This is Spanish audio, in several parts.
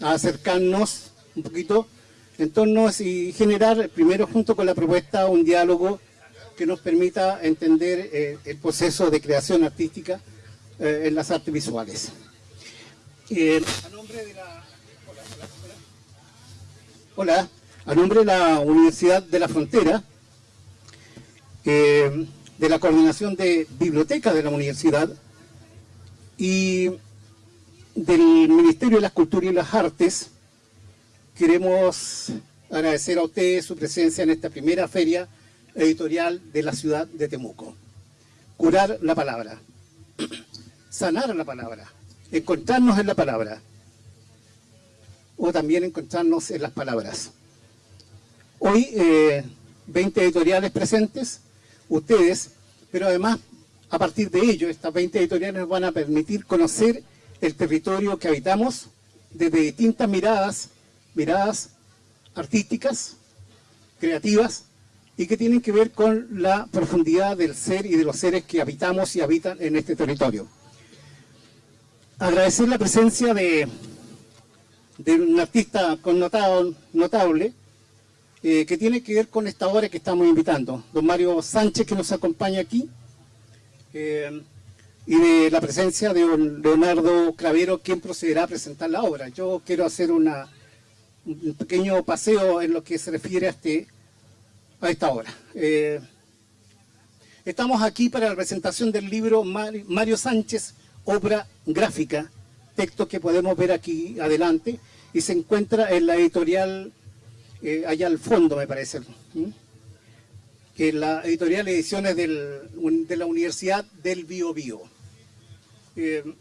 a acercarnos un poquito en torno y generar, primero junto con la propuesta, un diálogo que nos permita entender eh, el proceso de creación artística eh, en las artes visuales. Eh, a nombre de la... Hola, a nombre de la Universidad de la Frontera, de la Coordinación de Biblioteca de la Universidad y del Ministerio de las Culturas y las Artes, queremos agradecer a ustedes su presencia en esta primera feria editorial de la ciudad de Temuco. Curar la palabra, sanar la palabra, encontrarnos en la palabra, o también encontrarnos en las palabras. Hoy, 20 eh, editoriales presentes, ustedes, pero además, a partir de ello, estas 20 editoriales nos van a permitir conocer el territorio que habitamos desde distintas miradas, miradas artísticas, creativas, y que tienen que ver con la profundidad del ser y de los seres que habitamos y habitan en este territorio. Agradecer la presencia de, de un artista connotado, notable, eh, que tiene que ver con esta obra que estamos invitando. Don Mario Sánchez, que nos acompaña aquí, eh, y de la presencia de Leonardo Cravero, quien procederá a presentar la obra. Yo quiero hacer una, un pequeño paseo en lo que se refiere a este a esta hora. Eh, estamos aquí para la presentación del libro Mario Sánchez, obra gráfica, texto que podemos ver aquí adelante, y se encuentra en la editorial, eh, allá al fondo me parece, en la editorial Ediciones de la Universidad del Bio Bio. Eh,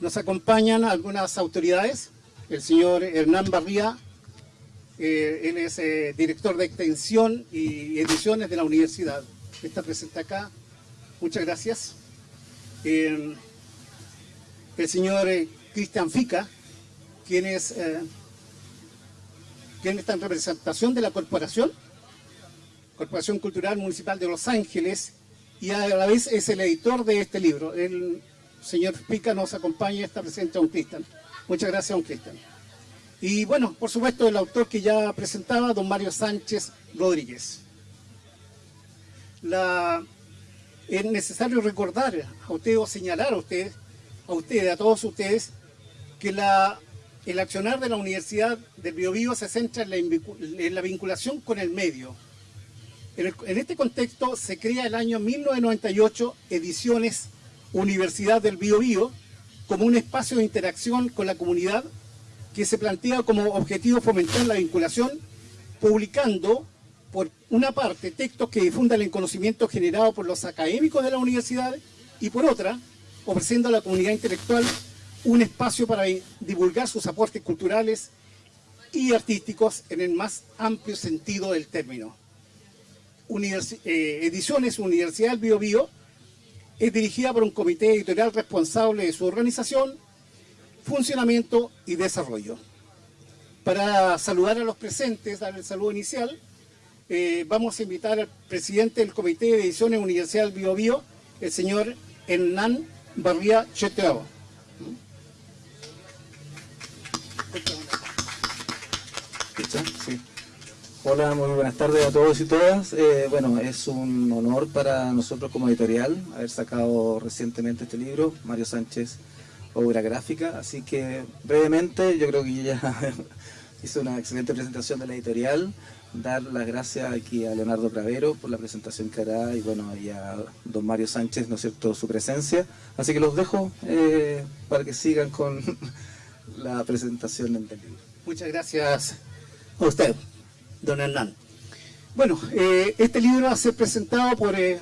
nos acompañan algunas autoridades, el señor Hernán Barría, eh, él es eh, director de extensión y ediciones de la universidad. Está presente acá. Muchas gracias. El señor Cristian Fica, quien es quien está en representación de la corporación, Corporación Cultural Municipal de Los Ángeles, y a la vez es el editor de este libro. El señor Fica nos acompaña está presente un Cristian. Muchas gracias un Cristian. Y bueno, por supuesto, el autor que ya presentaba, don Mario Sánchez Rodríguez. es necesario recordar a ustedes o señalar a ustedes, a ustedes, a todos ustedes, que el accionar de la Universidad del Biobío se centra en la, vinculación con el medio. En, este contexto se crea el año 1998 Ediciones Universidad del Biobío como un espacio de interacción con la comunidad que se plantea como objetivo fomentar la vinculación, publicando por una parte textos que difundan el conocimiento generado por los académicos de la universidad y por otra, ofreciendo a la comunidad intelectual un espacio para divulgar sus aportes culturales y artísticos en el más amplio sentido del término. Eh, Ediciones Universidad del Bio, Bio es dirigida por un comité editorial responsable de su organización funcionamiento y desarrollo. Para saludar a los presentes, dar el saludo inicial, eh, vamos a invitar al presidente del Comité de Ediciones Universidad Bio Bio, el señor Hernán Barría Cheteao. Hola, muy buenas tardes a todos y todas. Eh, bueno, es un honor para nosotros como editorial haber sacado recientemente este libro, Mario Sánchez obra gráfica, así que brevemente yo creo que ya hizo una excelente presentación de la editorial, dar las gracias aquí a Leonardo Cravero por la presentación que hará y bueno, y a don Mario Sánchez, ¿no es cierto?, su presencia, así que los dejo eh, para que sigan con la presentación del libro. Muchas gracias a usted, don Hernán. Bueno, eh, este libro va a ser presentado por eh,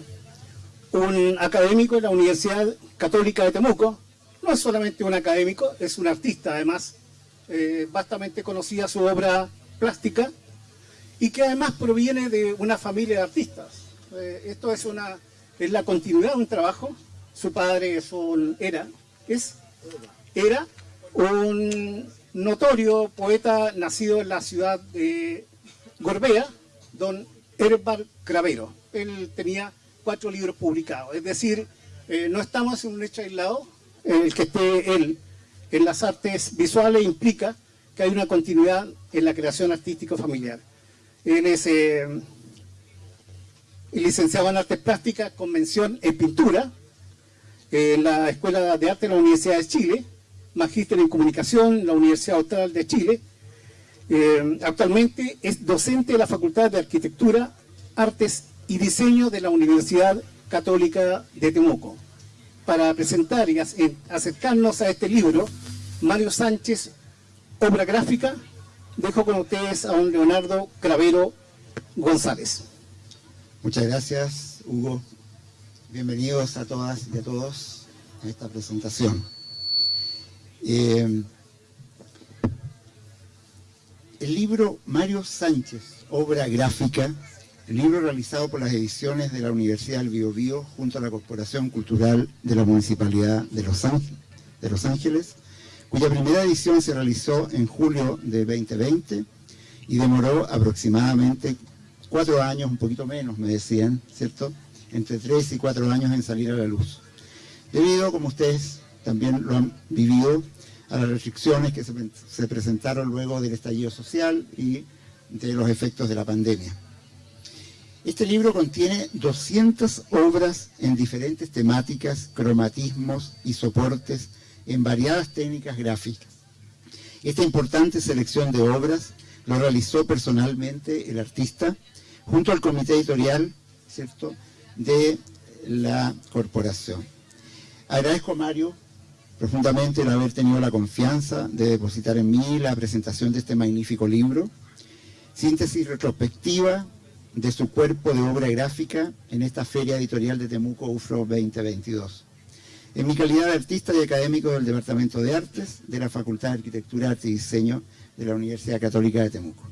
un académico de la Universidad Católica de Temuco, no es solamente un académico, es un artista además, eh, bastante conocida su obra plástica, y que además proviene de una familia de artistas. Eh, esto es, una, es la continuidad de un trabajo, su padre es un, era, es, era un notorio poeta nacido en la ciudad de Gorbea, don Herbal Cravero. Él tenía cuatro libros publicados, es decir, eh, no estamos en un hecho aislado, el que esté él en las artes visuales implica que hay una continuidad en la creación artística familiar. Él es eh, licenciado en Artes Plásticas con mención en Pintura en la Escuela de Arte de la Universidad de Chile, magíster en Comunicación en la Universidad Austral de Chile. Eh, actualmente es docente de la Facultad de Arquitectura, Artes y Diseño de la Universidad Católica de Temuco. Para presentar y acercarnos a este libro, Mario Sánchez, obra gráfica, dejo con ustedes a don Leonardo Cravero González. Muchas gracias, Hugo. Bienvenidos a todas y a todos a esta presentación. Eh, el libro Mario Sánchez, obra gráfica, el libro realizado por las ediciones de la Universidad del Biobío junto a la Corporación Cultural de la Municipalidad de Los, de Los Ángeles, cuya primera edición se realizó en julio de 2020 y demoró aproximadamente cuatro años, un poquito menos me decían, ¿cierto? Entre tres y cuatro años en salir a la luz. Debido, como ustedes también lo han vivido, a las restricciones que se, se presentaron luego del estallido social y de los efectos de la pandemia. Este libro contiene 200 obras en diferentes temáticas, cromatismos y soportes en variadas técnicas gráficas. Esta importante selección de obras lo realizó personalmente el artista junto al comité editorial ¿cierto? de la corporación. Agradezco a Mario profundamente el haber tenido la confianza de depositar en mí la presentación de este magnífico libro, síntesis retrospectiva de su cuerpo de obra gráfica en esta Feria Editorial de Temuco UFRO 2022 en mi calidad de artista y académico del Departamento de Artes de la Facultad de Arquitectura, Arte y Diseño de la Universidad Católica de Temuco.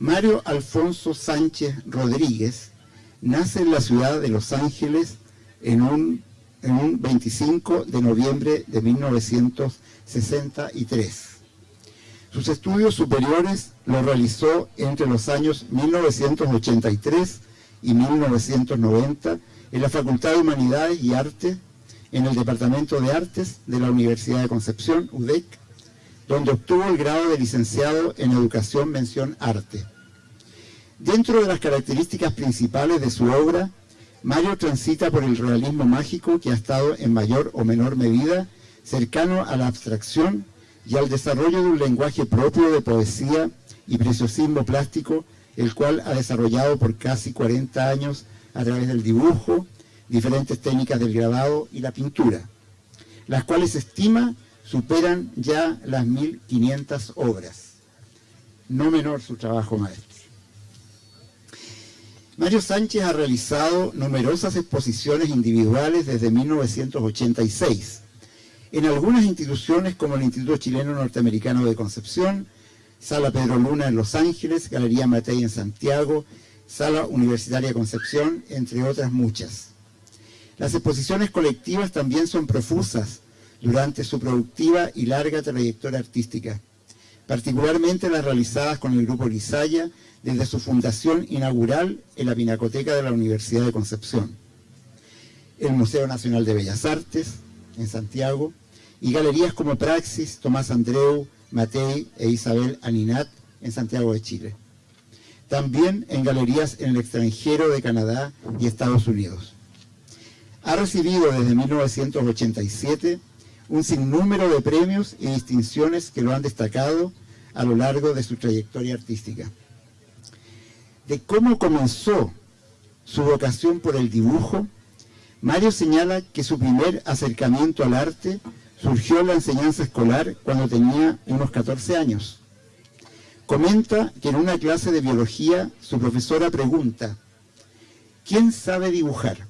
Mario Alfonso Sánchez Rodríguez nace en la ciudad de Los Ángeles en un, en un 25 de noviembre de 1963. Sus estudios superiores los realizó entre los años 1983 y 1990 en la Facultad de Humanidades y Artes en el Departamento de Artes de la Universidad de Concepción, UDEC, donde obtuvo el grado de licenciado en Educación Mención Arte. Dentro de las características principales de su obra, Mario transita por el realismo mágico que ha estado en mayor o menor medida cercano a la abstracción y al desarrollo de un lenguaje propio de poesía y preciosismo plástico, el cual ha desarrollado por casi 40 años a través del dibujo, diferentes técnicas del grabado y la pintura, las cuales estima superan ya las 1.500 obras. No menor su trabajo maestro. Mario Sánchez ha realizado numerosas exposiciones individuales desde 1986, en algunas instituciones como el Instituto Chileno Norteamericano de Concepción, Sala Pedro Luna en Los Ángeles, Galería Matei en Santiago, Sala Universitaria Concepción, entre otras muchas. Las exposiciones colectivas también son profusas durante su productiva y larga trayectoria artística, particularmente las realizadas con el Grupo Lizaya desde su fundación inaugural en la Pinacoteca de la Universidad de Concepción, el Museo Nacional de Bellas Artes en Santiago y galerías como Praxis, Tomás Andreu, Matei e Isabel Aninat en Santiago de Chile. También en galerías en el extranjero de Canadá y Estados Unidos. Ha recibido desde 1987 un sinnúmero de premios y distinciones que lo han destacado a lo largo de su trayectoria artística. De cómo comenzó su vocación por el dibujo, Mario señala que su primer acercamiento al arte surgió en la enseñanza escolar cuando tenía unos 14 años. Comenta que en una clase de biología su profesora pregunta, ¿quién sabe dibujar?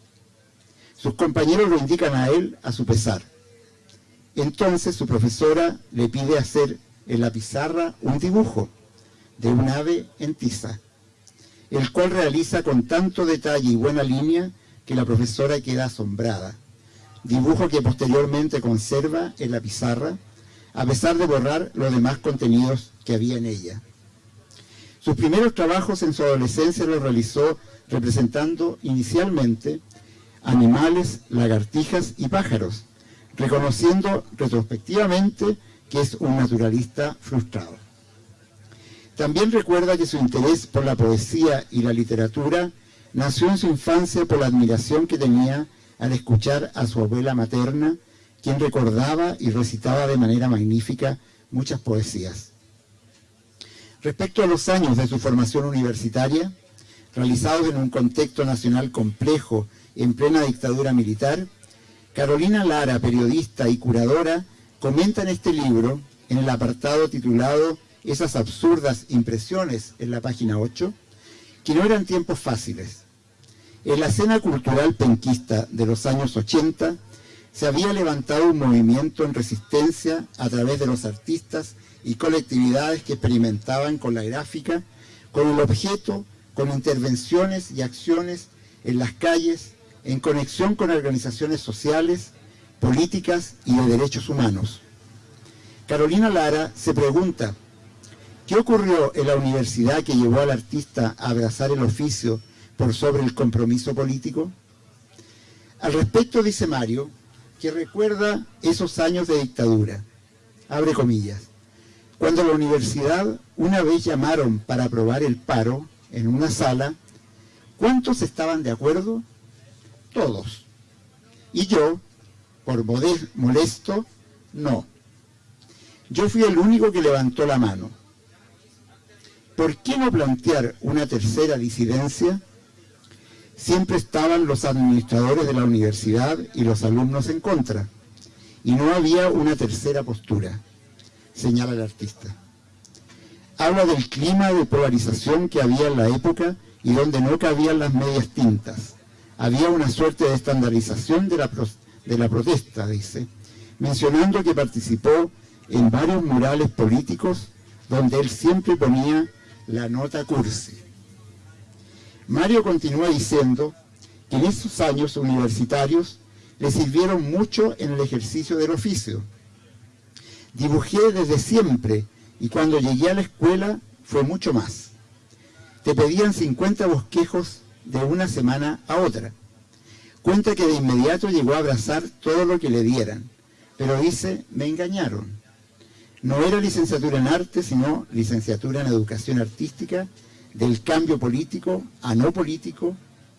Sus compañeros lo indican a él a su pesar. Entonces su profesora le pide hacer en la pizarra un dibujo de un ave en tiza, el cual realiza con tanto detalle y buena línea que la profesora queda asombrada. Dibujo que posteriormente conserva en la pizarra, a pesar de borrar los demás contenidos que había en ella. Sus primeros trabajos en su adolescencia los realizó representando inicialmente animales, lagartijas y pájaros, reconociendo retrospectivamente que es un naturalista frustrado. También recuerda que su interés por la poesía y la literatura nació en su infancia por la admiración que tenía al escuchar a su abuela materna, quien recordaba y recitaba de manera magnífica muchas poesías. Respecto a los años de su formación universitaria, realizados en un contexto nacional complejo en plena dictadura militar, Carolina Lara, periodista y curadora, comenta en este libro, en el apartado titulado Esas absurdas impresiones, en la página 8, que no eran tiempos fáciles. En la escena cultural penquista de los años 80, se había levantado un movimiento en resistencia a través de los artistas y colectividades que experimentaban con la gráfica, con el objeto, con intervenciones y acciones en las calles, en conexión con organizaciones sociales, políticas y de derechos humanos. Carolina Lara se pregunta, ¿qué ocurrió en la universidad que llevó al artista a abrazar el oficio por sobre el compromiso político? Al respecto dice Mario, que recuerda esos años de dictadura, abre comillas, cuando la universidad una vez llamaron para aprobar el paro en una sala, ¿cuántos estaban de acuerdo? Todos. Y yo, por molesto, no. Yo fui el único que levantó la mano. ¿Por qué no plantear una tercera disidencia? Siempre estaban los administradores de la universidad y los alumnos en contra. Y no había una tercera postura, señala el artista. Habla del clima de polarización que había en la época y donde no cabían las medias tintas había una suerte de estandarización de la, de la protesta, dice, mencionando que participó en varios murales políticos donde él siempre ponía la nota cursi. Mario continúa diciendo que en esos años universitarios le sirvieron mucho en el ejercicio del oficio. Dibujé desde siempre y cuando llegué a la escuela fue mucho más. Te pedían 50 bosquejos de una semana a otra. Cuenta que de inmediato llegó a abrazar todo lo que le dieran, pero dice, me engañaron. No era licenciatura en arte, sino licenciatura en educación artística, del cambio político a no político,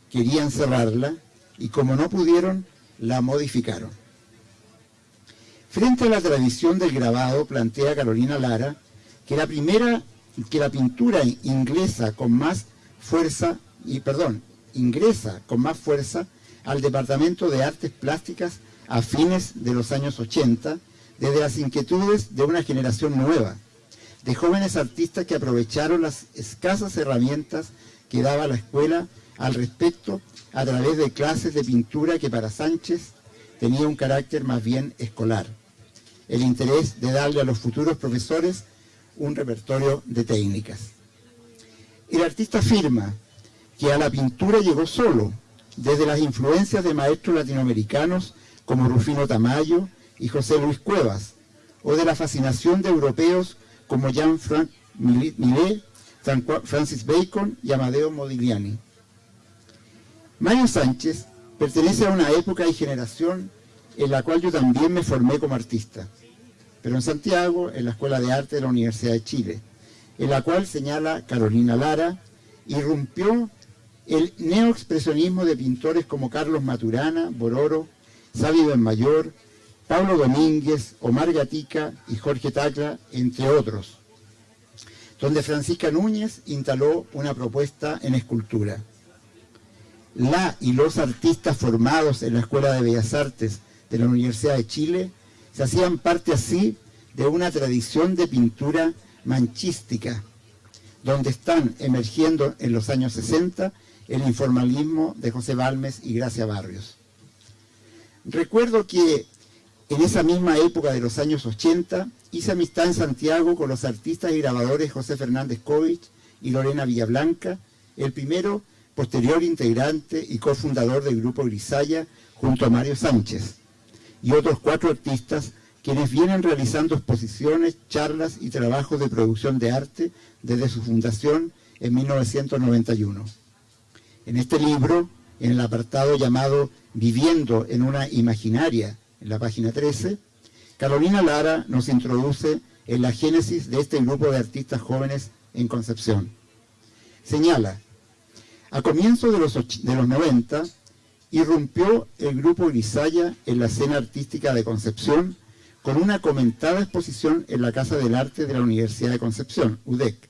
querían cerrarla y como no pudieron, la modificaron. Frente a la tradición del grabado, plantea Carolina Lara que la primera, que la pintura inglesa con más fuerza y perdón, ingresa con más fuerza al Departamento de Artes Plásticas a fines de los años 80, desde las inquietudes de una generación nueva, de jóvenes artistas que aprovecharon las escasas herramientas que daba la escuela al respecto a través de clases de pintura que para Sánchez tenía un carácter más bien escolar. El interés de darle a los futuros profesores un repertorio de técnicas. El artista afirma que a la pintura llegó solo, desde las influencias de maestros latinoamericanos como Rufino Tamayo y José Luis Cuevas, o de la fascinación de europeos como Jean-Franc Millet, Francis Bacon y Amadeo Modigliani. Mario Sánchez pertenece a una época y generación en la cual yo también me formé como artista, pero en Santiago, en la Escuela de Arte de la Universidad de Chile, en la cual señala Carolina Lara, irrumpió el neoexpresionismo de pintores como Carlos Maturana, Bororo, Sábio Mayor, Pablo Domínguez, Omar Gatica y Jorge Tacla, entre otros, donde Francisca Núñez instaló una propuesta en escultura. La y los artistas formados en la Escuela de Bellas Artes de la Universidad de Chile se hacían parte así de una tradición de pintura manchística, donde están emergiendo en los años 60 el informalismo de José Balmes y Gracia Barrios. Recuerdo que en esa misma época de los años 80 hice amistad en Santiago con los artistas y grabadores José Fernández Covich y Lorena Villablanca, el primero posterior integrante y cofundador del grupo Grisaya junto a Mario Sánchez, y otros cuatro artistas quienes vienen realizando exposiciones, charlas y trabajos de producción de arte desde su fundación en 1991. En este libro, en el apartado llamado Viviendo en una imaginaria en la página 13, Carolina Lara nos introduce en la génesis de este grupo de artistas jóvenes en Concepción. Señala, a comienzos de los, de los 90, irrumpió el grupo Grisaya en la escena artística de Concepción con una comentada exposición en la Casa del Arte de la Universidad de Concepción, UDEC.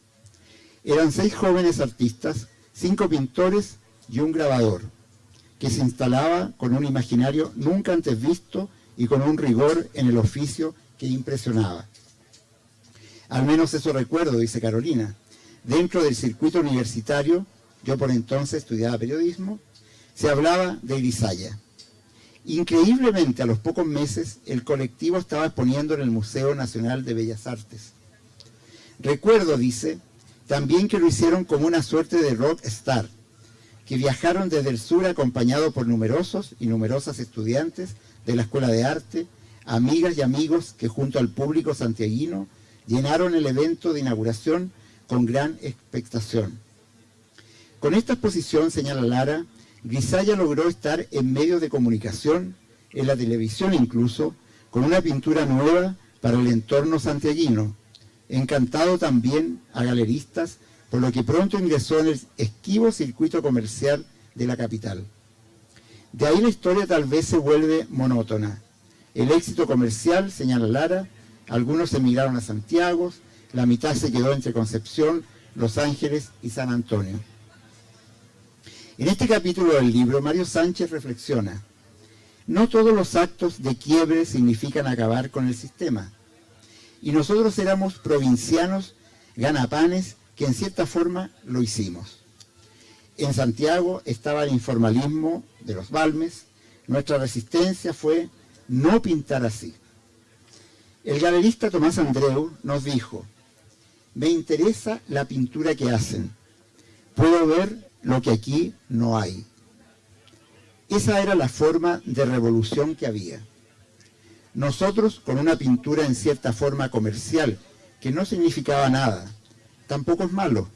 Eran seis jóvenes artistas, cinco pintores y un grabador, que se instalaba con un imaginario nunca antes visto y con un rigor en el oficio que impresionaba. Al menos eso recuerdo, dice Carolina. Dentro del circuito universitario, yo por entonces estudiaba periodismo, se hablaba de Grisaya. Increíblemente, a los pocos meses, el colectivo estaba exponiendo en el Museo Nacional de Bellas Artes. Recuerdo, dice, también que lo hicieron como una suerte de rock star, que viajaron desde el sur acompañados por numerosos y numerosas estudiantes de la Escuela de Arte, amigas y amigos que junto al público santiaguino llenaron el evento de inauguración con gran expectación. Con esta exposición, señala Lara, Grisaya logró estar en medios de comunicación, en la televisión incluso, con una pintura nueva para el entorno santiaguino, encantado también a galeristas, por lo que pronto ingresó en el esquivo circuito comercial de la capital. De ahí la historia tal vez se vuelve monótona. El éxito comercial, señala Lara, algunos emigraron a Santiago, la mitad se quedó entre Concepción, Los Ángeles y San Antonio. En este capítulo del libro, Mario Sánchez reflexiona, no todos los actos de quiebre significan acabar con el sistema. Y nosotros éramos provincianos ganapanes que en cierta forma lo hicimos. En Santiago estaba el informalismo de los Balmes, nuestra resistencia fue no pintar así. El galerista Tomás Andreu nos dijo, me interesa la pintura que hacen, puedo ver lo que aquí no hay. Esa era la forma de revolución que había. Nosotros, con una pintura en cierta forma comercial, que no significaba nada, tampoco es malo,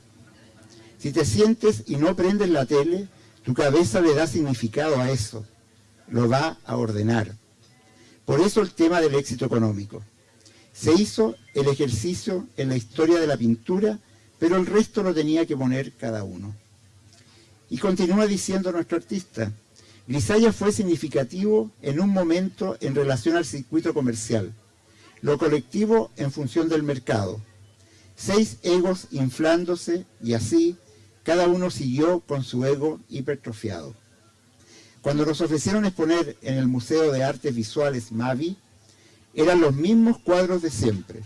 si te sientes y no prendes la tele, tu cabeza le da significado a eso, lo va a ordenar. Por eso el tema del éxito económico. Se hizo el ejercicio en la historia de la pintura, pero el resto lo tenía que poner cada uno. Y continúa diciendo nuestro artista, Grisaya fue significativo en un momento en relación al circuito comercial, lo colectivo en función del mercado, seis egos inflándose y así cada uno siguió con su ego hipertrofiado. Cuando nos ofrecieron exponer en el Museo de Artes Visuales Mavi, eran los mismos cuadros de siempre.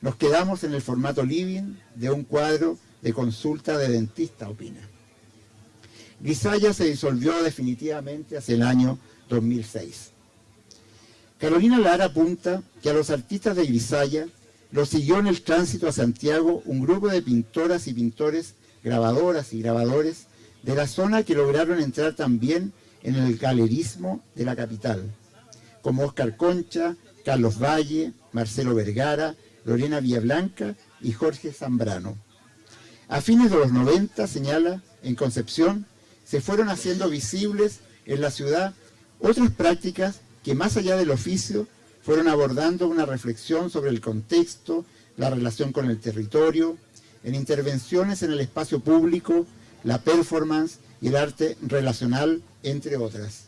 Nos quedamos en el formato living de un cuadro de consulta de dentista, opina. Grisaya se disolvió definitivamente hacia el año 2006. Carolina Lara apunta que a los artistas de Grisaya los siguió en el tránsito a Santiago un grupo de pintoras y pintores grabadoras y grabadores de la zona que lograron entrar también en el galerismo de la capital, como Oscar Concha, Carlos Valle, Marcelo Vergara, Lorena Villablanca y Jorge Zambrano. A fines de los 90, señala, en Concepción, se fueron haciendo visibles en la ciudad otras prácticas que más allá del oficio fueron abordando una reflexión sobre el contexto, la relación con el territorio, en intervenciones en el espacio público, la performance y el arte relacional, entre otras.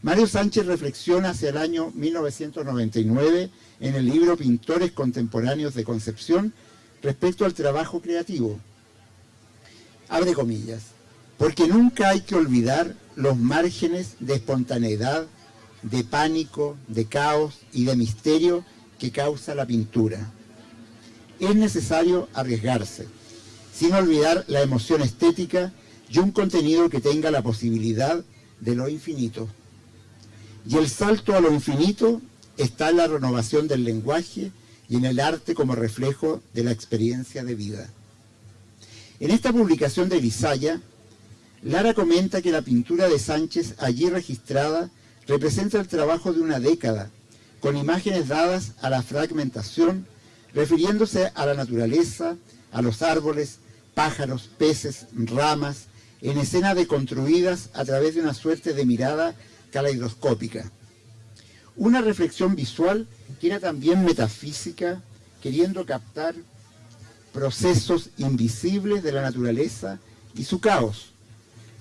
Mario Sánchez reflexiona hacia el año 1999 en el libro Pintores Contemporáneos de Concepción respecto al trabajo creativo. Abre comillas, porque nunca hay que olvidar los márgenes de espontaneidad, de pánico, de caos y de misterio que causa la pintura es necesario arriesgarse, sin olvidar la emoción estética y un contenido que tenga la posibilidad de lo infinito. Y el salto a lo infinito está en la renovación del lenguaje y en el arte como reflejo de la experiencia de vida. En esta publicación de Grisaya, Lara comenta que la pintura de Sánchez allí registrada representa el trabajo de una década, con imágenes dadas a la fragmentación refiriéndose a la naturaleza, a los árboles, pájaros, peces, ramas, en escena deconstruidas a través de una suerte de mirada caleidoscópica. Una reflexión visual que era también metafísica, queriendo captar procesos invisibles de la naturaleza y su caos,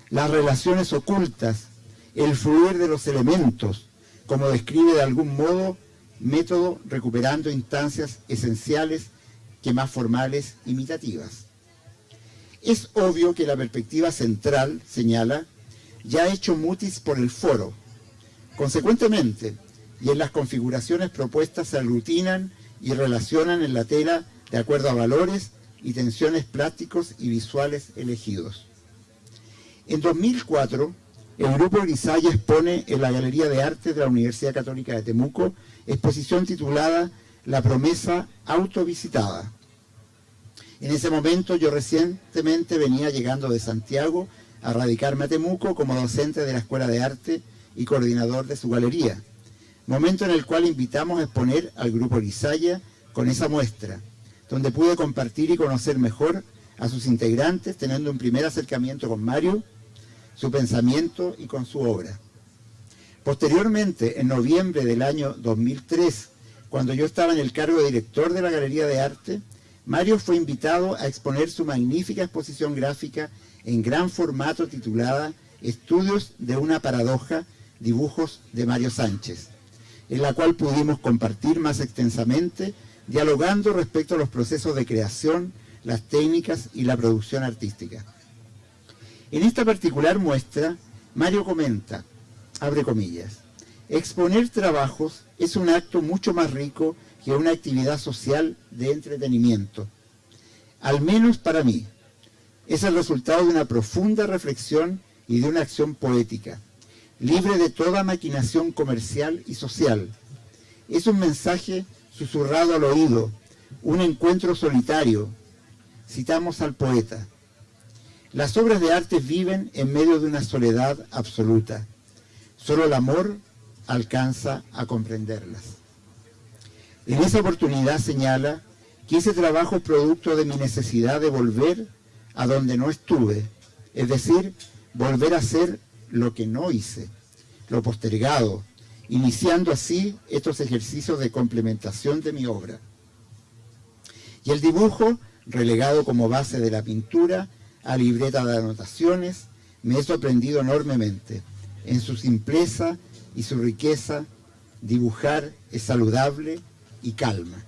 las relaciones ocultas, el fluir de los elementos, como describe de algún modo método recuperando instancias esenciales que más formales imitativas. Es obvio que la perspectiva central, señala, ya ha hecho mutis por el foro. Consecuentemente, y en las configuraciones propuestas se aglutinan y relacionan en la tela de acuerdo a valores y tensiones plásticos y visuales elegidos. En 2004, el Grupo Grisaya expone en la Galería de Arte de la Universidad Católica de Temuco exposición titulada La promesa autovisitada. En ese momento yo recientemente venía llegando de Santiago a radicarme a Temuco como docente de la Escuela de Arte y coordinador de su galería, momento en el cual invitamos a exponer al Grupo Grisaya con esa muestra, donde pude compartir y conocer mejor a sus integrantes, teniendo un primer acercamiento con Mario, su pensamiento y con su obra. Posteriormente, en noviembre del año 2003, cuando yo estaba en el cargo de director de la Galería de Arte, Mario fue invitado a exponer su magnífica exposición gráfica en gran formato titulada Estudios de una paradoja, dibujos de Mario Sánchez, en la cual pudimos compartir más extensamente, dialogando respecto a los procesos de creación, las técnicas y la producción artística. En esta particular muestra, Mario comenta, abre comillas, exponer trabajos es un acto mucho más rico que una actividad social de entretenimiento, al menos para mí. Es el resultado de una profunda reflexión y de una acción poética, libre de toda maquinación comercial y social. Es un mensaje susurrado al oído, un encuentro solitario. Citamos al poeta. Las obras de arte viven en medio de una soledad absoluta. Solo el amor alcanza a comprenderlas. En esa oportunidad señala que ese trabajo es producto de mi necesidad de volver a donde no estuve, es decir, volver a hacer lo que no hice, lo postergado, iniciando así estos ejercicios de complementación de mi obra. Y el dibujo, relegado como base de la pintura a libreta de anotaciones, me he sorprendido enormemente en su simpleza y su riqueza, dibujar es saludable y calma.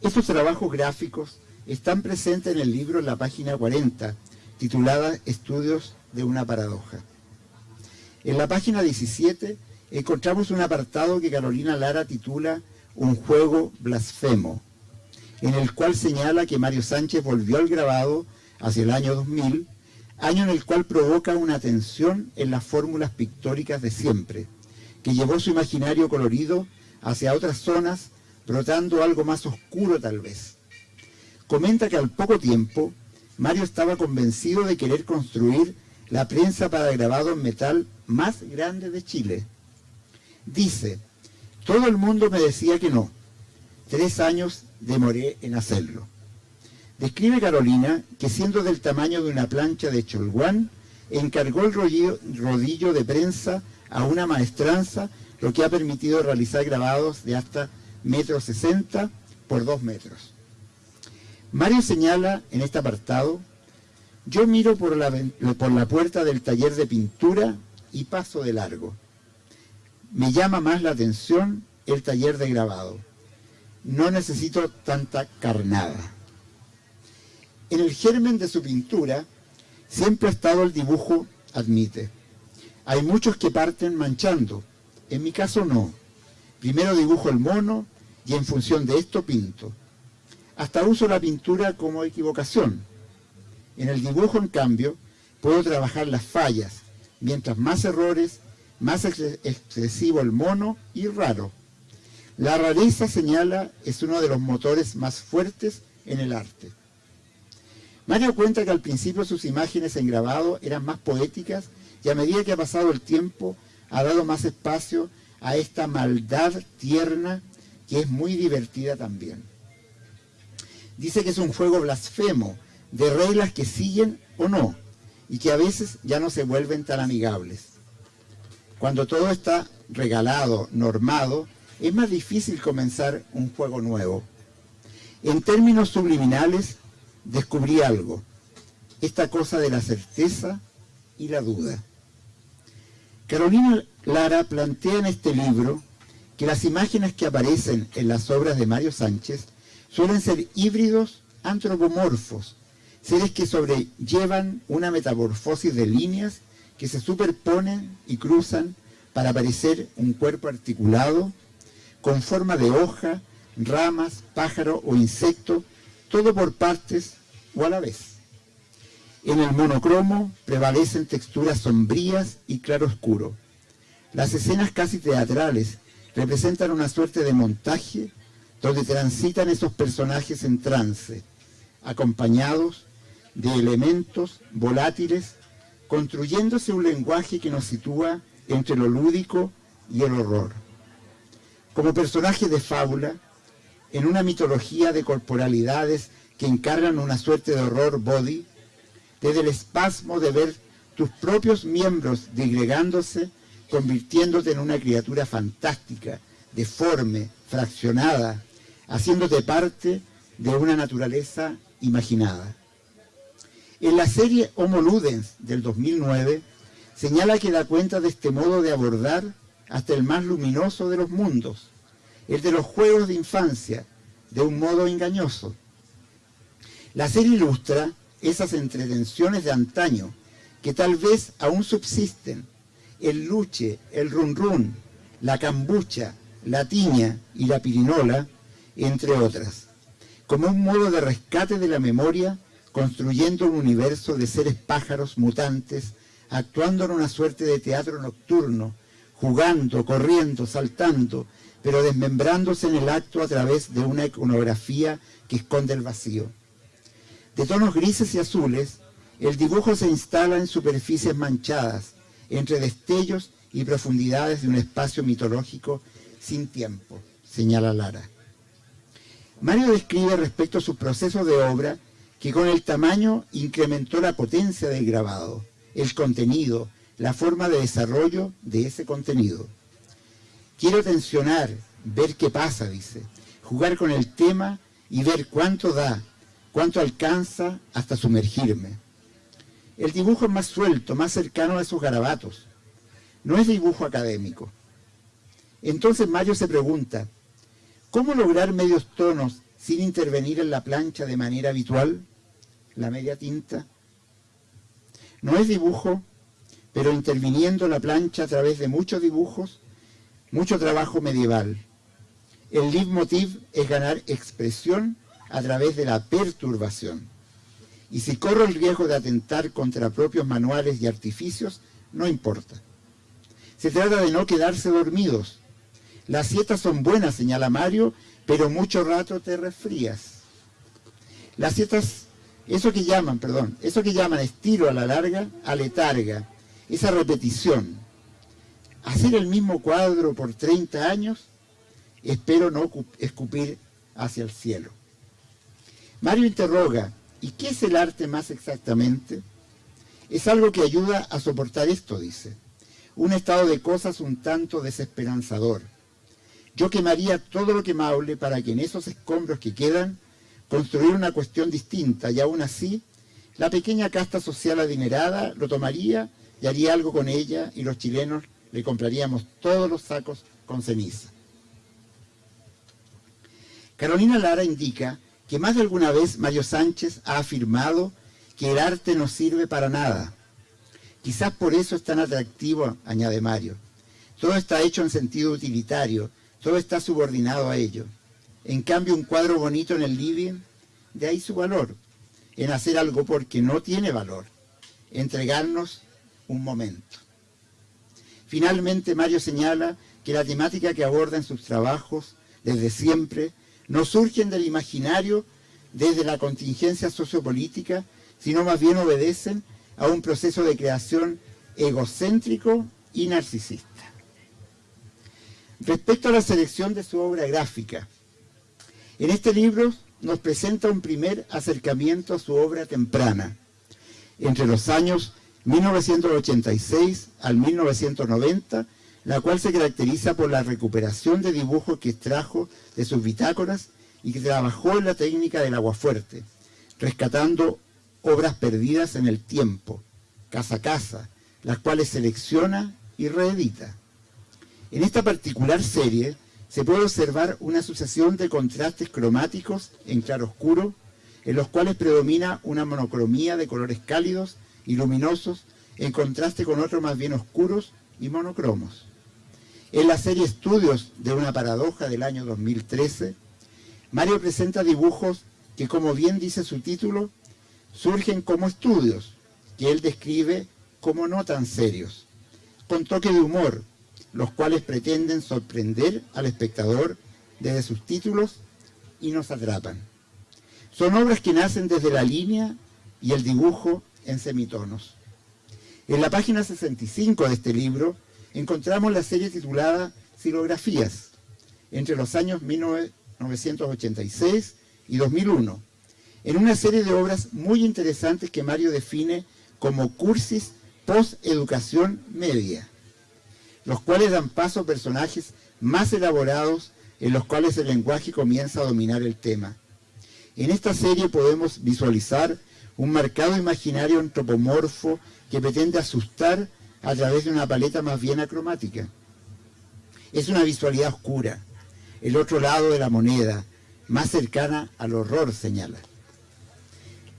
Estos trabajos gráficos están presentes en el libro en la página 40, titulada Estudios de una paradoja. En la página 17 encontramos un apartado que Carolina Lara titula Un juego blasfemo, en el cual señala que Mario Sánchez volvió al grabado hacia el año 2000 año en el cual provoca una tensión en las fórmulas pictóricas de siempre, que llevó su imaginario colorido hacia otras zonas, brotando algo más oscuro tal vez. Comenta que al poco tiempo, Mario estaba convencido de querer construir la prensa para grabado en metal más grande de Chile. Dice, todo el mundo me decía que no. Tres años demoré en hacerlo. Describe Carolina que siendo del tamaño de una plancha de cholguán, encargó el rodillo, de prensa a una maestranza, lo que ha permitido realizar grabados de hasta metro sesenta por dos metros. Mario señala en este apartado, yo miro por la, por la puerta del taller de pintura y paso de largo. Me llama más la atención el taller de grabado. No necesito tanta carnada. En el germen de su pintura siempre ha estado el dibujo, admite. Hay muchos que parten manchando, en mi caso no. Primero dibujo el mono y en función de esto pinto. Hasta uso la pintura como equivocación. En el dibujo, en cambio, puedo trabajar las fallas, mientras más errores, más excesivo el mono y raro. La rareza, señala, es uno de los motores más fuertes en el arte. Mario cuenta que al principio sus imágenes en grabado eran más poéticas y a medida que ha pasado el tiempo ha dado más espacio a esta maldad tierna que es muy divertida también. Dice que es un juego blasfemo, de reglas que siguen o no, y que a veces ya no se vuelven tan amigables. Cuando todo está regalado, normado, es más difícil comenzar un juego nuevo. En términos subliminales, descubrí algo, esta cosa de la certeza y la duda. Carolina Lara plantea en este libro que las imágenes que aparecen en las obras de Mario Sánchez suelen ser híbridos antropomorfos, seres que sobrellevan una metamorfosis de líneas que se superponen y cruzan para parecer un cuerpo articulado con forma de hoja, ramas, pájaro o insecto, todo por partes o a la vez. En el monocromo prevalecen texturas sombrías y claroscuro. Las escenas casi teatrales representan una suerte de montaje donde transitan esos personajes en trance, acompañados de elementos volátiles, construyéndose un lenguaje que nos sitúa entre lo lúdico y el horror. Como personaje de fábula, en una mitología de corporalidades que encargan una suerte de horror body, desde el espasmo de ver tus propios miembros digregándose, convirtiéndote en una criatura fantástica, deforme, fraccionada, haciéndote parte de una naturaleza imaginada. En la serie Homo Ludens del 2009, señala que da cuenta de este modo de abordar hasta el más luminoso de los mundos, el de los juegos de infancia, de un modo engañoso. La serie ilustra esas entretenciones de antaño que tal vez aún subsisten, el luche, el run run, la cambucha, la tiña y la pirinola, entre otras, como un modo de rescate de la memoria, construyendo un universo de seres pájaros mutantes, actuando en una suerte de teatro nocturno, jugando, corriendo, saltando, pero desmembrándose en el acto a través de una iconografía que esconde el vacío. De tonos grises y azules, el dibujo se instala en superficies manchadas, entre destellos y profundidades de un espacio mitológico sin tiempo, señala Lara. Mario describe respecto a sus procesos de obra que con el tamaño incrementó la potencia del grabado, el contenido, la forma de desarrollo de ese contenido. Quiero tensionar, ver qué pasa, dice, jugar con el tema y ver cuánto da, cuánto alcanza hasta sumergirme. El dibujo es más suelto, más cercano a esos garabatos. No es dibujo académico. Entonces Mario se pregunta, ¿cómo lograr medios tonos sin intervenir en la plancha de manera habitual? La media tinta. No es dibujo, pero interviniendo la plancha a través de muchos dibujos, mucho trabajo medieval. El leitmotiv es ganar expresión a través de la perturbación. Y si corro el riesgo de atentar contra propios manuales y artificios, no importa. Se trata de no quedarse dormidos. Las siestas son buenas, señala Mario, pero mucho rato te resfrías. Las siestas, eso que llaman, perdón, eso que llaman estiro a la larga, aletarga, esa repetición. Hacer el mismo cuadro por 30 años, espero no escupir hacia el cielo. Mario interroga, ¿y qué es el arte más exactamente? Es algo que ayuda a soportar esto, dice. Un estado de cosas un tanto desesperanzador. Yo quemaría todo lo quemable para que en esos escombros que quedan construir una cuestión distinta y aún así la pequeña casta social adinerada lo tomaría y haría algo con ella y los chilenos le compraríamos todos los sacos con ceniza. Carolina Lara indica que más de alguna vez Mario Sánchez ha afirmado que el arte no sirve para nada. Quizás por eso es tan atractivo, añade Mario. Todo está hecho en sentido utilitario, todo está subordinado a ello. En cambio, un cuadro bonito en el living, de ahí su valor, en hacer algo porque no tiene valor, entregarnos un momento. Finalmente, Mario señala que la temática que aborda en sus trabajos desde siempre no surgen del imaginario desde la contingencia sociopolítica, sino más bien obedecen a un proceso de creación egocéntrico y narcisista. Respecto a la selección de su obra gráfica, en este libro nos presenta un primer acercamiento a su obra temprana, entre los años 1986 al 1990, la cual se caracteriza por la recuperación de dibujos que extrajo de sus bitácoras y que trabajó en la técnica del aguafuerte, rescatando obras perdidas en el tiempo, casa a casa, las cuales selecciona y reedita. En esta particular serie se puede observar una sucesión de contrastes cromáticos en claroscuro, en los cuales predomina una monocromía de colores cálidos y luminosos en contraste con otros más bien oscuros y monocromos. En la serie Estudios de una paradoja del año 2013, Mario presenta dibujos que, como bien dice su título, surgen como estudios, que él describe como no tan serios, con toque de humor, los cuales pretenden sorprender al espectador desde sus títulos y nos atrapan. Son obras que nacen desde la línea y el dibujo en semitonos. En la página 65 de este libro encontramos la serie titulada Silografías, entre los años 1986 y 2001, en una serie de obras muy interesantes que Mario define como cursis post-educación media, los cuales dan paso a personajes más elaborados en los cuales el lenguaje comienza a dominar el tema. En esta serie podemos visualizar un marcado imaginario antropomorfo que pretende asustar a través de una paleta más bien acromática. Es una visualidad oscura, el otro lado de la moneda, más cercana al horror, señala.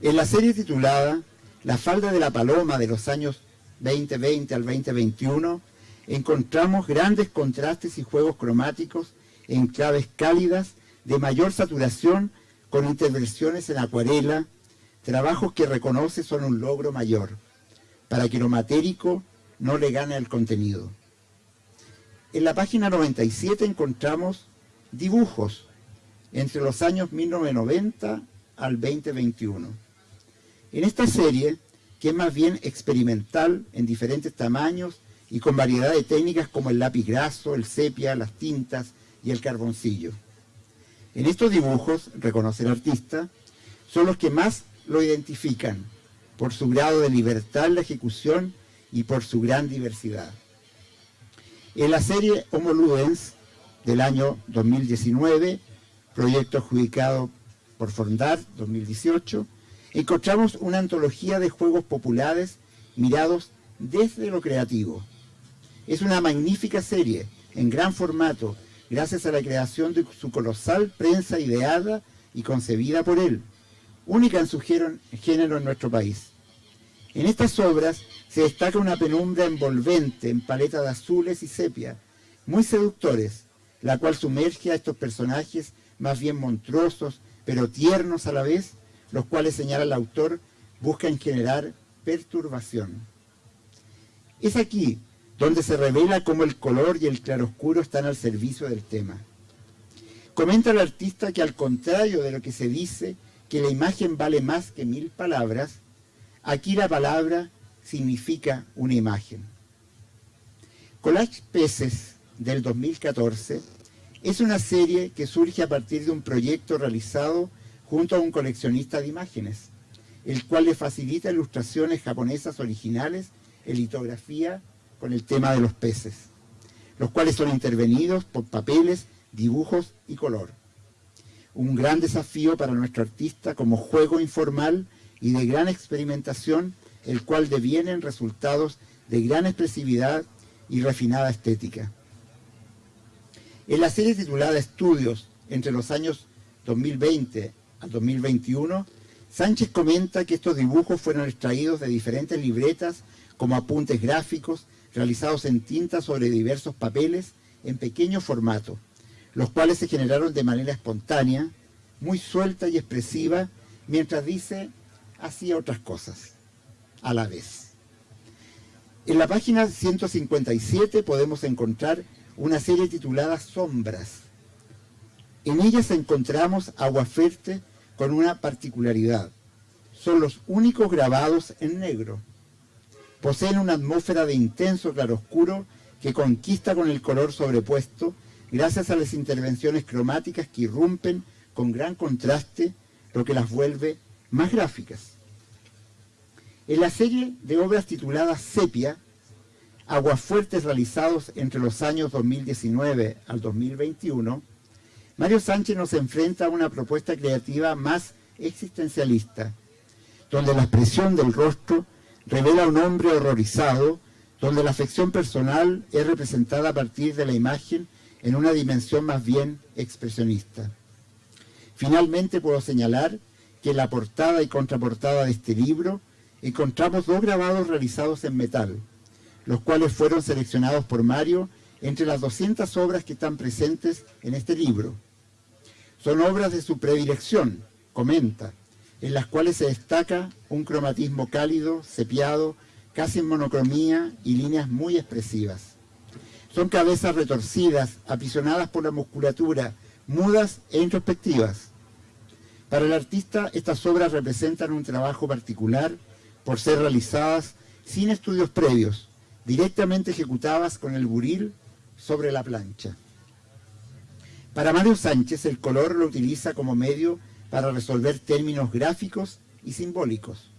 En la serie titulada La falda de la paloma de los años 2020 al 2021, encontramos grandes contrastes y juegos cromáticos en claves cálidas de mayor saturación con intervenciones en acuarela, trabajos que reconoce son un logro mayor, para que lo matérico no le gane al contenido. En la página 97 encontramos dibujos entre los años 1990 al 2021. En esta serie, que es más bien experimental en diferentes tamaños y con variedad de técnicas como el lápiz graso, el sepia, las tintas y el carboncillo. En estos dibujos, reconoce el artista, son los que más lo identifican por su grado de libertad en la ejecución y por su gran diversidad. En la serie Homo Ludens del año 2019, proyecto adjudicado por Fondar 2018, encontramos una antología de juegos populares mirados desde lo creativo. Es una magnífica serie en gran formato, gracias a la creación de su colosal prensa ideada y concebida por él, única en su género en nuestro país. En estas obras se destaca una penumbra envolvente en paleta de azules y sepia, muy seductores, la cual sumerge a estos personajes más bien monstruosos, pero tiernos a la vez, los cuales, señala el autor, buscan generar perturbación. Es aquí donde se revela cómo el color y el claroscuro están al servicio del tema. Comenta el artista que al contrario de lo que se dice, que la imagen vale más que mil palabras, aquí la palabra significa una imagen. Collage Peces del 2014 es una serie que surge a partir de un proyecto realizado junto a un coleccionista de imágenes, el cual le facilita ilustraciones japonesas originales en litografía con el tema de los peces, los cuales son intervenidos por papeles, dibujos y color. Un gran desafío para nuestro artista como juego informal y de gran experimentación el cual devienen resultados de gran expresividad y refinada estética. En la serie titulada Estudios entre los años 2020 al 2021, Sánchez comenta que estos dibujos fueron extraídos de diferentes libretas como apuntes gráficos realizados en tinta sobre diversos papeles en pequeño formato, los cuales se generaron de manera espontánea, muy suelta y expresiva, mientras dice, hacía otras cosas a la vez. En la página 157 podemos encontrar una serie titulada Sombras. En ellas encontramos Aguaferte con una particularidad. Son los únicos grabados en negro. Poseen una atmósfera de intenso claroscuro que conquista con el color sobrepuesto gracias a las intervenciones cromáticas que irrumpen con gran contraste, lo que las vuelve más gráficas. En la serie de obras tituladas Sepia, Aguafuertes realizados entre los años 2019 al 2021, Mario Sánchez nos enfrenta a una propuesta creativa más existencialista, donde la expresión del rostro revela un hombre horrorizado, donde la afección personal es representada a partir de la imagen en una dimensión más bien expresionista. Finalmente puedo señalar que en la portada y contraportada de este libro encontramos dos grabados realizados en metal, los cuales fueron seleccionados por Mario entre las 200 obras que están presentes en este libro. Son obras de su predilección, comenta, en las cuales se destaca un cromatismo cálido, sepiado, casi en monocromía y líneas muy expresivas. Son cabezas retorcidas, aprisionadas por la musculatura, mudas e introspectivas. Para el artista, estas obras representan un trabajo particular por ser realizadas sin estudios previos, directamente ejecutadas con el buril sobre la plancha. Para Mario Sánchez, el color lo utiliza como medio para resolver términos gráficos y simbólicos.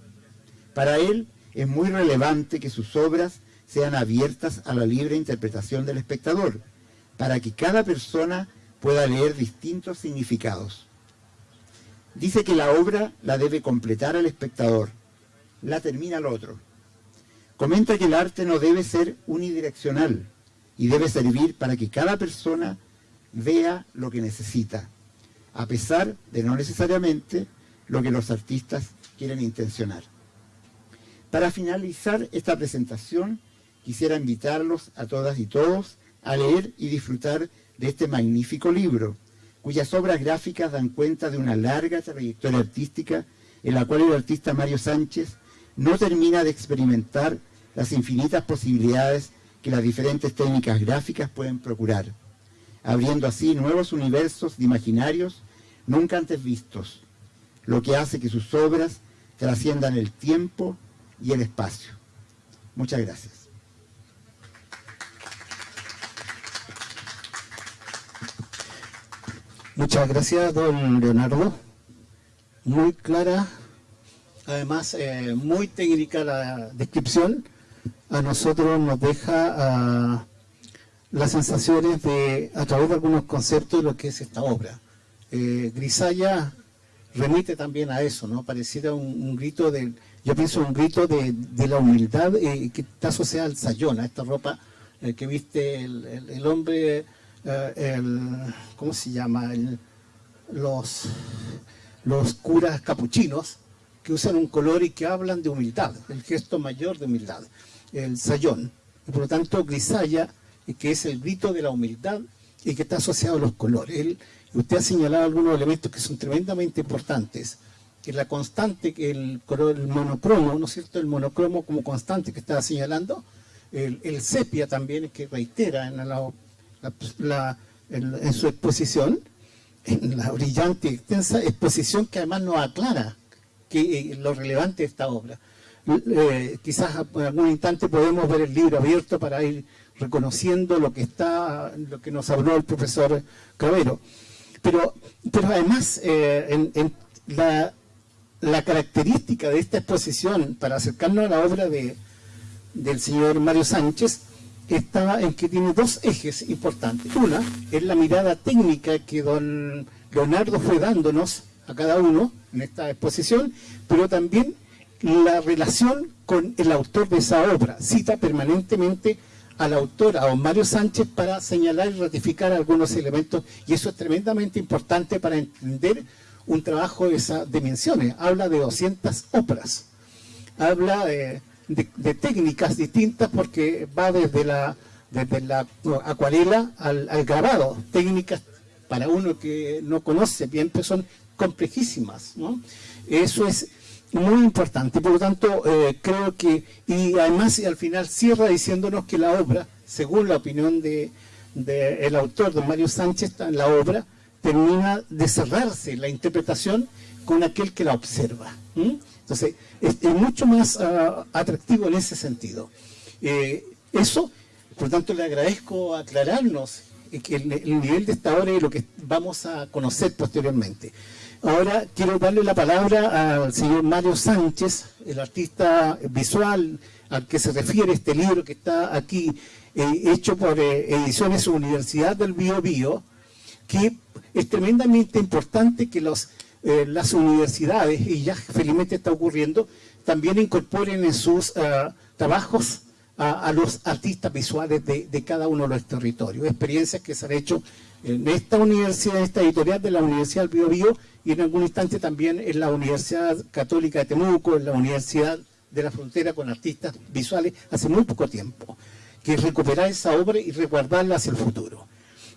Para él es muy relevante que sus obras sean abiertas a la libre interpretación del espectador, para que cada persona pueda leer distintos significados. Dice que la obra la debe completar el espectador, la termina el otro. Comenta que el arte no debe ser unidireccional y debe servir para que cada persona vea lo que necesita, a pesar de no necesariamente lo que los artistas quieren intencionar. Para finalizar esta presentación, quisiera invitarlos a todas y todos a leer y disfrutar de este magnífico libro, cuyas obras gráficas dan cuenta de una larga trayectoria artística en la cual el artista Mario Sánchez no termina de experimentar las infinitas posibilidades que las diferentes técnicas gráficas pueden procurar, abriendo así nuevos universos de imaginarios nunca antes vistos, lo que hace que sus obras trasciendan el tiempo y el espacio. Muchas gracias. Muchas gracias, don Leonardo. Muy clara, además eh, muy técnica la descripción. A nosotros nos deja ah, las sensaciones de, a través de algunos conceptos de lo que es esta obra. Eh, Grisaya remite también a eso, ¿no? Pareciera un, grito de, yo pienso un grito de, la humildad eh, que está asociada al sayón, a esta ropa que viste el hombre eh, el, ¿cómo se llama? los, los curas capuchinos que usan un color y que hablan de humildad, el gesto mayor de humildad, el sayón. Y por lo tanto, grisaya, que es el grito de la humildad y que está asociado a los colores. usted ha señalado algunos elementos que son tremendamente importantes, que la constante, el el monocromo, ¿no es cierto? El monocromo como constante que estaba señalando, el, el sepia también, que reitera en la en, su exposición, en la brillante y extensa exposición que además nos aclara que, eh, lo relevante de esta obra. Eh, quizás en algún instante podemos ver el libro abierto para ir reconociendo lo que está, lo que nos habló el profesor Cravero. Pero, pero además, eh, en, la, la, característica de esta exposición, para acercarnos a la obra de, del señor Mario Sánchez, estaba en que tiene dos ejes importantes. Una es la mirada técnica que don Leonardo fue dándonos a cada uno en esta exposición, pero también la relación con el autor de esa obra. Cita permanentemente al autor, a don Mario Sánchez, para señalar y ratificar algunos elementos, y eso es tremendamente importante para entender un trabajo de esas dimensiones. Habla de 200 obras, habla de de, técnicas distintas porque va desde la, desde la acuarela al, grabado. Técnicas para uno que no conoce bien, pues son complejísimas. ¿no? Eso es muy importante. Por lo tanto, eh, creo que, y además al final cierra diciéndonos que la obra, según la opinión de, el autor, don Mario Sánchez, la obra termina de cerrarse la interpretación con aquel que la observa. Entonces, es, mucho más ah, atractivo en ese sentido. Eh, eso, por tanto, le agradezco aclararnos el, nivel de esta obra y lo que vamos a conocer posteriormente. Ahora quiero darle la palabra al señor Mario Sánchez, el artista visual al que se refiere este libro que está aquí, eh, hecho por eh, Ediciones Universidad del Bio Bio, que es tremendamente importante que los, eh, las universidades, y ya felizmente está ocurriendo, también incorporen en sus trabajos a, los artistas visuales de, cada uno de los territorios. Experiencias que se han hecho en esta universidad, en esta editorial de la Universidad del Bio, y en algún instante también en la Universidad Católica de Temuco, en la Universidad de la Frontera con artistas visuales hace muy poco tiempo, que es recuperar esa obra y resguardarla hacia el futuro.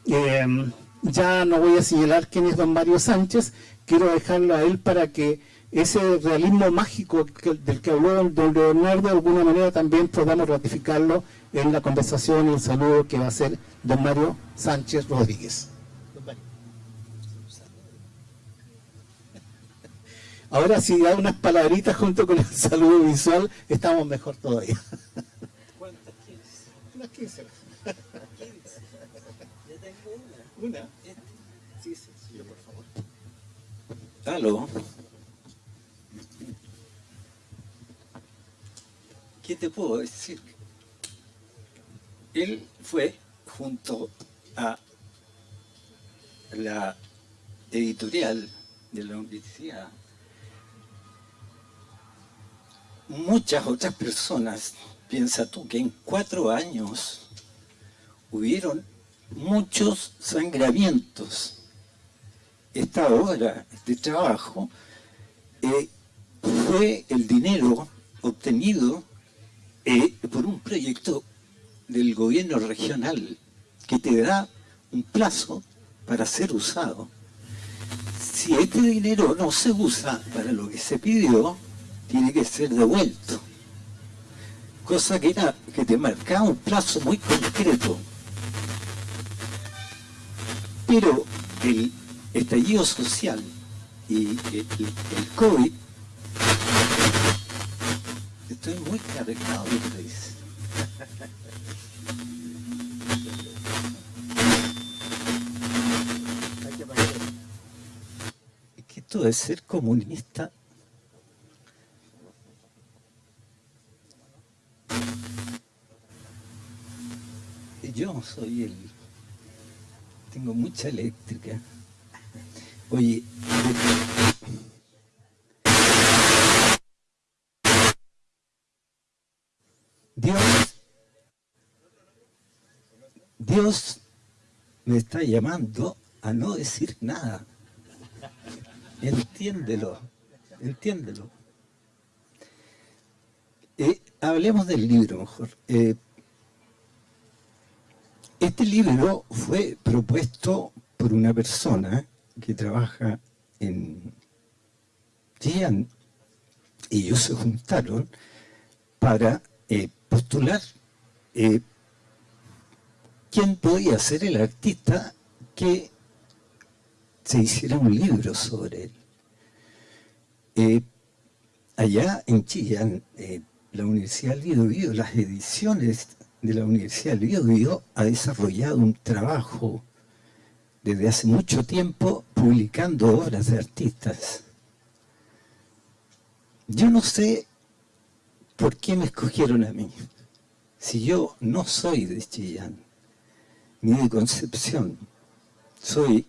Em, ya no voy a señalar quién es don Mario Sánchez, quiero dejarlo a él para que ese realismo mágico del que habló don Leonardo, de alguna manera también podamos ratificarlo en la conversación y el saludo que va a hacer don Mario Sánchez Rodríguez. Ahora si da unas palabritas junto con el saludo visual, estamos mejor todavía. ¿Cuántas quieres? Unas 15. 15. Ya tengo una. Sí, sí, sí, por favor. Aló. ¿qué te puedo decir? Él fue junto a la editorial de la universidad, muchas otras personas, piensa tú que en cuatro años hubieron muchos sangramientos. Esta obra, este trabajo, eh, fue el dinero obtenido eh, por un proyecto del gobierno regional que te da un plazo para ser usado. Si este dinero no se usa para lo que se pidió, tiene que ser devuelto. Cosa que, era, que te marcaba un plazo muy concreto. Pero el estallido social y el, COVID Estoy muy cargado de que dice. Es esto de ser comunista yo soy el tengo mucha eléctrica oye Dios, Dios me está llamando a no decir nada. Entiéndelo, entiéndelo. Eh, hablemos del libro mejor. Eh, este libro fue propuesto por una persona que trabaja en Gian y ellos se juntaron para eh, postular eh, quién podía ser el artista que se hiciera un libro sobre él. Eh, allá en Chillán, la Universidad Lido las ediciones de la Universidad Lido ha desarrollado un trabajo desde hace mucho tiempo publicando obras de artistas. Yo no sé ¿por qué me escogieron a mí? Si yo no soy de Chillán, ni de Concepción, soy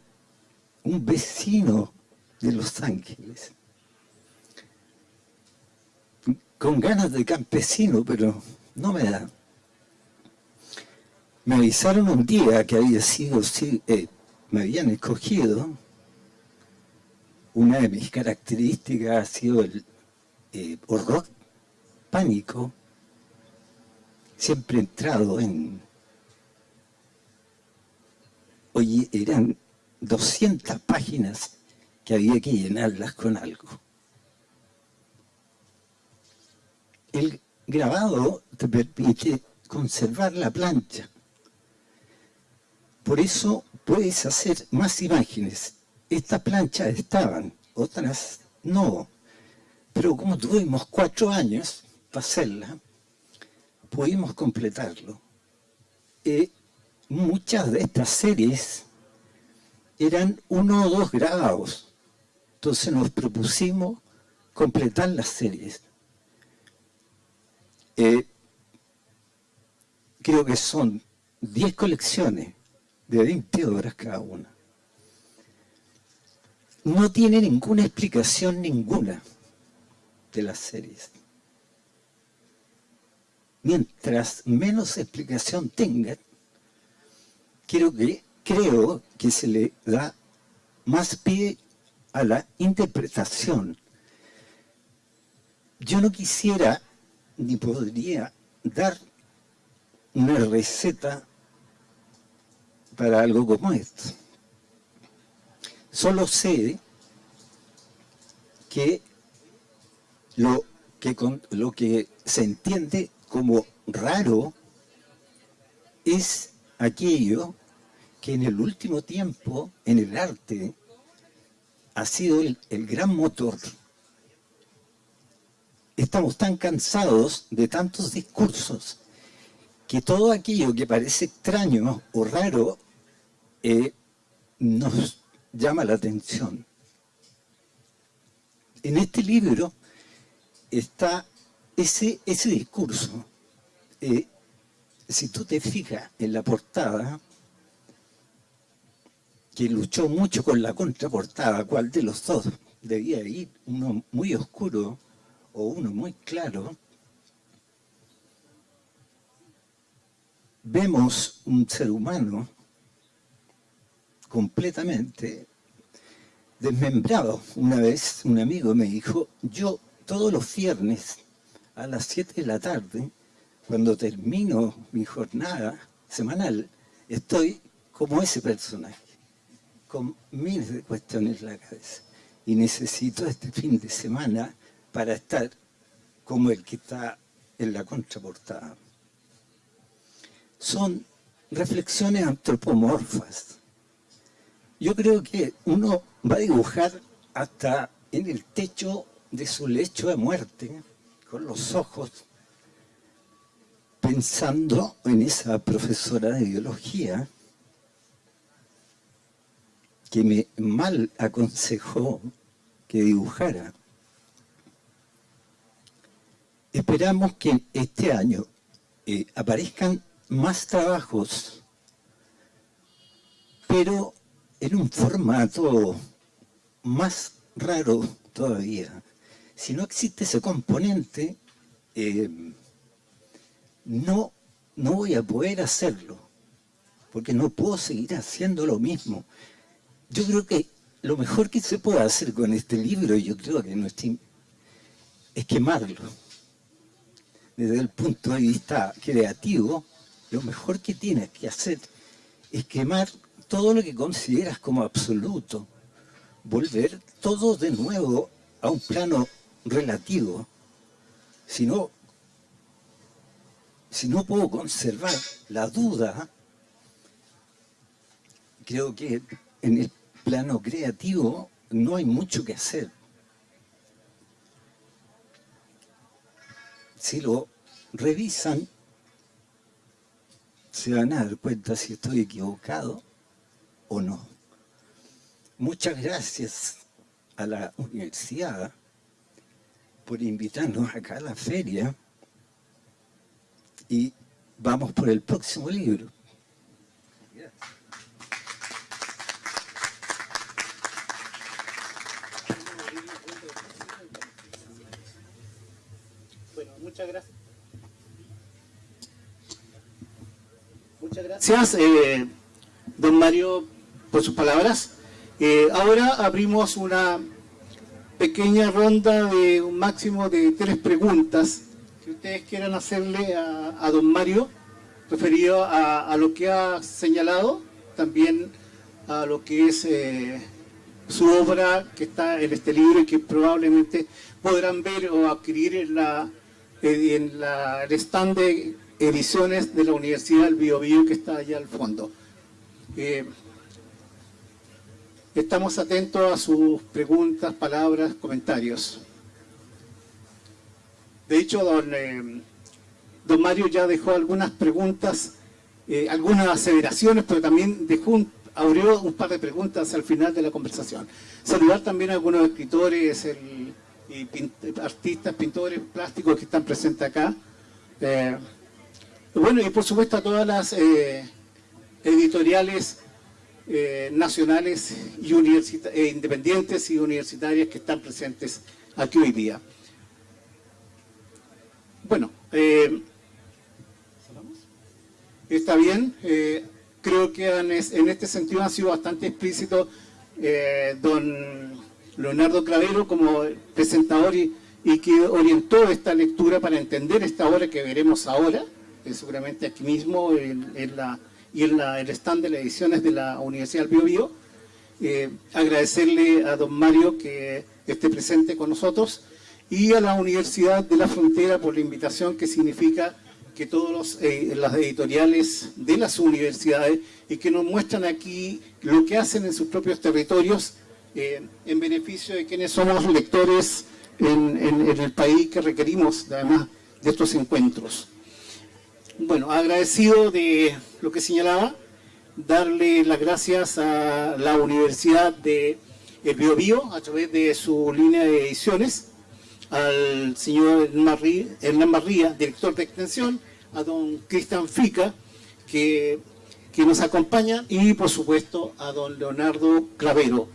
un vecino de Los Ángeles, con ganas de campesino, pero no me da. Me avisaron un día que había sido, eh, me habían escogido, una de mis características ha sido el eh, horror pánico, siempre entrado en... Oye, eran 200 páginas que había que llenarlas con algo. El grabado te permite conservar la plancha. Por eso puedes hacer más imágenes. Estas planchas estaban, otras no. Pero como tuvimos cuatro años, hacerla, pudimos completarlo. muchas de estas series eran uno o dos grabados. Entonces nos propusimos completar las series. Eh, creo que son 10 colecciones de 20 obras cada una. No tiene ninguna explicación ninguna de las series. Mientras menos explicación tengan, quiero que, creo que se le da más pie a la interpretación. Yo no quisiera ni podría dar una receta para algo como esto. Solo sé que lo que, lo que se entiende como raro es aquello que en el último tiempo, en el arte, ha sido el, el gran motor. Estamos tan cansados de tantos discursos que todo aquello que parece extraño o raro eh, nos llama la atención. En este libro está ese, ese discurso. Eh, si tú te fijas en la portada, que luchó mucho con la contraportada, ¿cuál de los dos debía ir? Uno muy oscuro o uno muy claro. Vemos un ser humano completamente desmembrado. Una vez un amigo me dijo, yo todos los viernes a las 7 de la tarde, cuando termino mi jornada semanal, estoy como ese personaje con miles de cuestiones en la cabeza. Y necesito este fin de semana para estar como el que está en la contraportada. Son reflexiones antropomorfas. Yo creo que uno va a dibujar hasta en el techo de su lecho de muerte, con los ojos, pensando en esa profesora de biología que me mal aconsejó que dibujara. Esperamos que este año eh, aparezcan más trabajos, pero en un formato más raro todavía. Si no existe ese componente, eh, no, no voy a poder hacerlo, porque no puedo seguir haciendo lo mismo. Yo creo que lo mejor que se puede hacer con este libro, yo creo que no es quemarlo. Desde el punto de vista creativo, lo mejor que tienes que hacer es quemar todo lo que consideras como absoluto, volver todo de nuevo a un plano relativo. Si no, si no puedo conservar la duda, creo que en el plano creativo no hay mucho que hacer. Si lo revisan, se van a dar cuenta si estoy equivocado o no. Muchas gracias a la universidad por invitarnos acá a la feria y vamos por el próximo libro. Muchas gracias. Muchas gracias, eh, don Mario, por sus palabras. Eh, ahora abrimos una pequeña ronda de un máximo de tres preguntas que ustedes quieran hacerle a, don Mario, referido a, lo que ha señalado, también a lo que es eh, su obra que está en este libro y que probablemente podrán ver o adquirir en la en el stand de ediciones de la Universidad del Biobío que está allá al fondo. Eh, estamos atentos a sus preguntas, palabras, comentarios. De hecho, don, eh, don Mario ya dejó algunas preguntas eh, algunas aseveraciones, pero también dejó un, abrió un par de preguntas al final de la conversación. Saludar también a algunos escritores y artistas, pintores plásticos que están presentes acá. Eh, bueno, y por supuesto a todas las editoriales eh, nacionales y universita- e independientes y universitarias que están presentes aquí hoy día. Bueno, eh, está bien. eh, creo que han en este sentido ha sido bastante explícito eh, don Leonardo Clavero como presentador y, que orientó esta lectura para entender esta obra que veremos ahora, eh, seguramente aquí mismo en la, y en la, el stand de las ediciones de la Universidad del Bio Bio. Eh, agradecerle a don Mario que esté presente con nosotros y a la Universidad de la Frontera por la invitación que significa que todos los, eh, las editoriales de las universidades y que nos muestran aquí lo que hacen en sus propios territorios eh, en beneficio de quienes somos lectores en, en- en el país que requerimos además de estos encuentros. Bueno, agradecido de lo que señalaba, darle las gracias a la Universidad de El Biobío a través de su línea de ediciones, al señor Hernán Marría, director de extensión, a don Cristian Fica, que, que nos acompaña, y por supuesto a don Leonardo Clavero.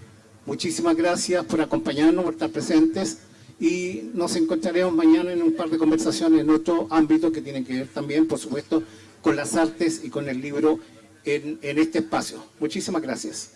Muchísimas gracias por acompañarnos, por estar presentes, y nos encontraremos mañana en un par de conversaciones en otro ámbito que tienen que ver también, por supuesto, con las artes y con el libro en, en este espacio. Muchísimas gracias.